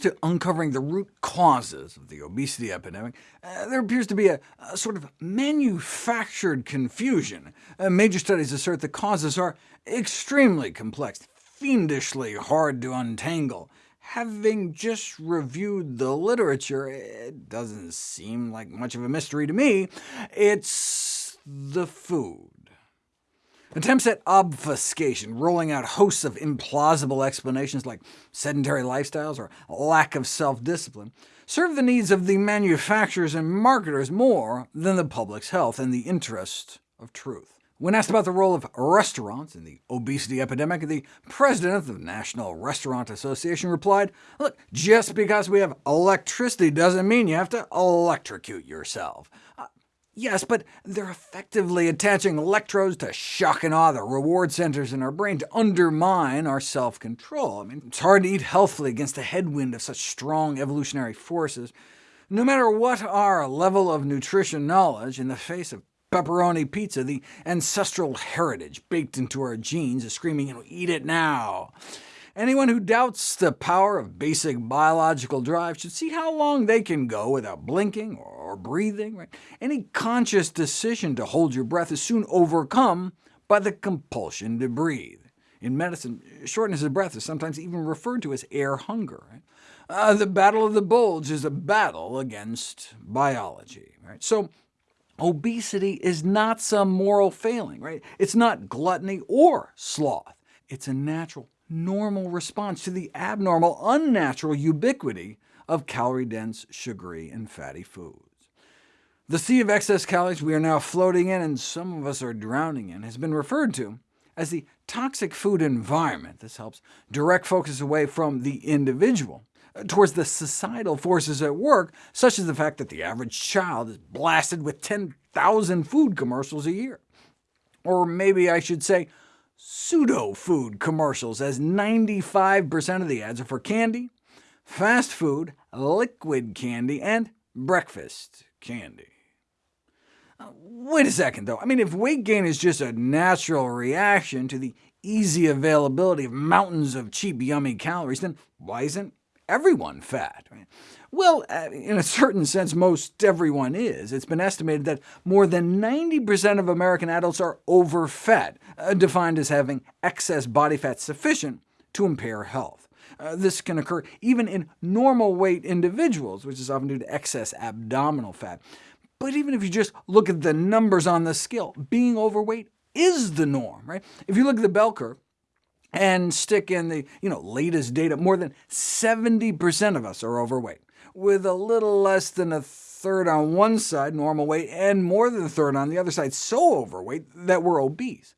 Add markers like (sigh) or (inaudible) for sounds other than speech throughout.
comes to uncovering the root causes of the obesity epidemic, uh, there appears to be a, a, sort of manufactured confusion. Uh, major studies assert the causes are extremely complex, fiendishly hard to untangle. Having just reviewed the literature, it doesn't seem like much of a mystery to me. It's the food. Attempts at obfuscation, rolling out hosts of implausible explanations like sedentary lifestyles or lack of self-discipline, serve the needs of the manufacturers and marketers more than the public's health and the interest of truth. When asked about the role of restaurants in the obesity epidemic, the president of the National Restaurant Association replied, look, just because we have electricity doesn't mean you have to electrocute yourself. Uh, Yes, but they're effectively attaching electrodes to shock and awe the reward centers in our brain to undermine our self-control. I mean, it's hard to eat healthfully against the headwind of such strong evolutionary forces. No matter what our level of nutrition knowledge, in the face of pepperoni pizza, the ancestral heritage baked into our genes is screaming, you know, eat it now. Anyone who doubts the power of basic biological drive should see how long they can go without blinking or breathing. Right? Any conscious decision to hold your breath is soon overcome by the compulsion to breathe. In medicine, shortness of breath is sometimes even referred to as air hunger. Right? Uh, the battle of the bulge is a battle against biology. Right? So obesity is not some moral failing. Right? It's not gluttony or sloth. It's a natural normal response to the abnormal, unnatural ubiquity of calorie-dense, sugary, and fatty foods. The sea of excess calories we are now floating in, and some of us are drowning in, has been referred to as the toxic food environment. This helps direct focus away from the individual uh, towards the societal forces at work, such as the fact that the average child is blasted with 10,000 food commercials a year. Or maybe I should say pseudo-food commercials, as 95% of the ads are for candy, fast food, liquid candy, and breakfast candy. Uh, wait a second, though. I mean, if weight gain is just a natural reaction to the easy availability of mountains of cheap, yummy calories, then why isn't everyone fat? Right? Well, uh, in a certain sense, most everyone is. It's been estimated that more than 90% of American adults are overfed, uh, defined as having excess body fat sufficient to impair health. Uh, this can occur even in normal weight individuals, which is often due to excess abdominal fat. But even if you just look at the numbers on the scale, being overweight is the norm. Right? If you look at the bell curve, and stick in the you know, latest data, more than 70% of us are overweight with a little less than a third on one side, normal weight, and more than a third on the other side, so overweight that we're obese.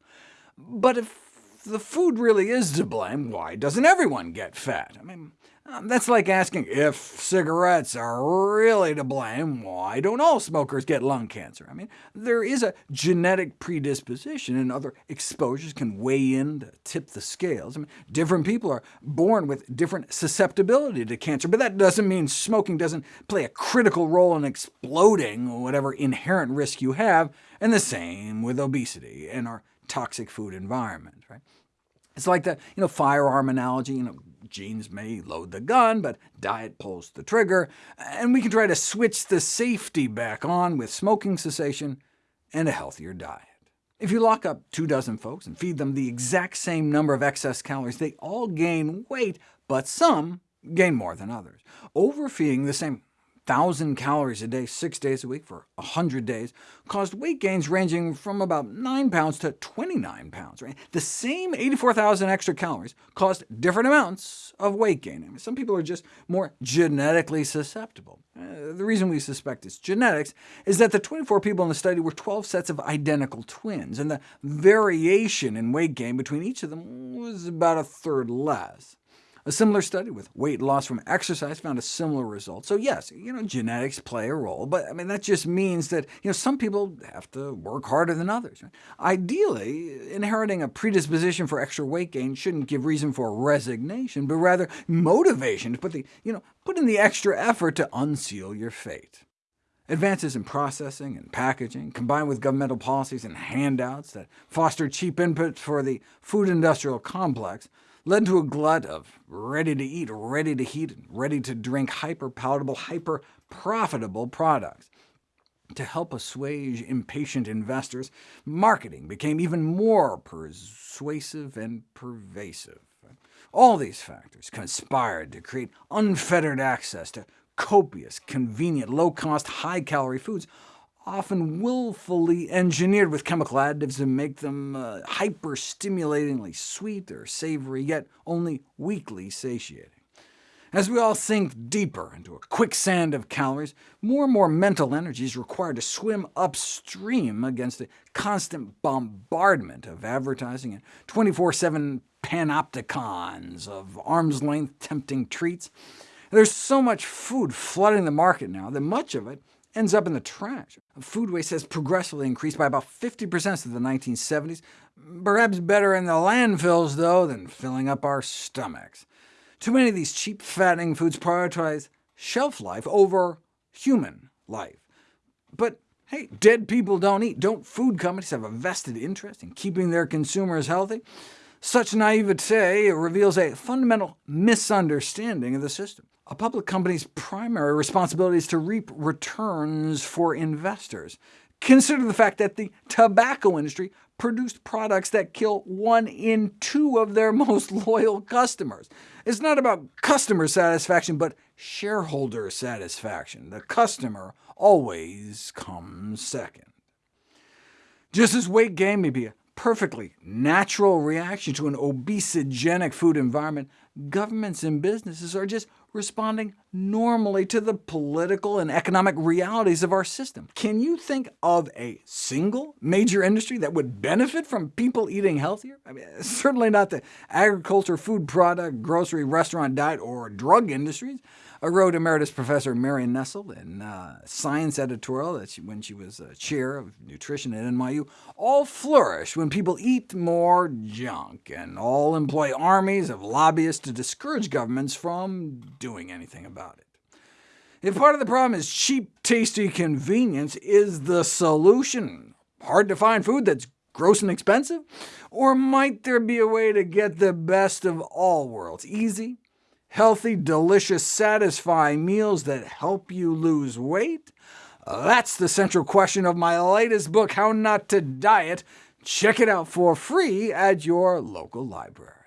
But if the food really is to blame, why doesn't everyone get fat? I mean, um, that's like asking if cigarettes are really to blame, why don't all smokers get lung cancer? I mean, there is a genetic predisposition, and other exposures can weigh in to tip the scales. I mean, different people are born with different susceptibility to cancer, but that doesn't mean smoking doesn't play a critical role in exploding whatever inherent risk you have, and the same with obesity and our toxic food environment. Right? It's like the you know, firearm analogy. You know, genes may load the gun, but diet pulls the trigger, and we can try to switch the safety back on with smoking cessation and a healthier diet. If you lock up two dozen folks and feed them the exact same number of excess calories, they all gain weight, but some gain more than others. Overfeeding the same 1,000 calories a day, six days a week for 100 days, caused weight gains ranging from about 9 pounds to 29 pounds. Right? The same 84,000 extra calories caused different amounts of weight gain. I mean, some people are just more genetically susceptible. Uh, the reason we suspect it's genetics is that the 24 people in the study were 12 sets of identical twins, and the variation in weight gain between each of them was about a third less. A similar study with weight loss from exercise found a similar result. So yes, you know, genetics play a role, but I mean, that just means that you know, some people have to work harder than others. Ideally, inheriting a predisposition for extra weight gain shouldn't give reason for resignation, but rather motivation to put, the, you know, put in the extra effort to unseal your fate. Advances in processing and packaging, combined with governmental policies and handouts that foster cheap inputs for the food industrial complex, led to a glut of ready-to-eat, ready-to-heat, ready-to-drink, hyper-palatable, hyper-profitable products. To help assuage impatient investors, marketing became even more persuasive and pervasive. All these factors conspired to create unfettered access to copious, convenient, low-cost, high-calorie foods, often willfully engineered with chemical additives to make them uh, hyper-stimulatingly sweet or savory, yet only weakly satiating. As we all sink deeper into a quicksand of calories, more and more mental energy is required to swim upstream against the constant bombardment of advertising and 24-7 panopticons of arm's-length tempting treats. There's so much food flooding the market now that much of it ends up in the trash. Food waste has progressively increased by about 50% since the 1970s, perhaps better in the landfills, though, than filling up our stomachs. Too many of these cheap, fattening foods prioritize shelf life over human life. But hey, dead people don't eat. Don't food companies have a vested interest in keeping their consumers healthy? Such naivete reveals a fundamental misunderstanding of the system. A public company's primary responsibility is to reap returns for investors. Consider the fact that the tobacco industry produced products that kill one in two of their (laughs) most loyal customers. It's not about customer satisfaction, but shareholder satisfaction. The customer always comes second. Just as weight gain may be a perfectly natural reaction to an obesogenic food environment, governments and businesses are just responding normally to the political and economic realities of our system. Can you think of a single major industry that would benefit from people eating healthier? I mean, (laughs) certainly not the agriculture, food product, grocery, restaurant, diet, or drug industries wrote Emeritus Professor Marion Nestle in uh, Science Editorial that she, when she was uh, chair of nutrition at NYU, all flourish when people eat more junk, and all employ armies of lobbyists to discourage governments from doing anything about it. If part of the problem is cheap, tasty convenience, is the solution hard to find food that's gross and expensive? Or might there be a way to get the best of all worlds, easy, healthy, delicious, satisfying meals that help you lose weight? That's the central question of my latest book, How Not to Diet. Check it out for free at your local library.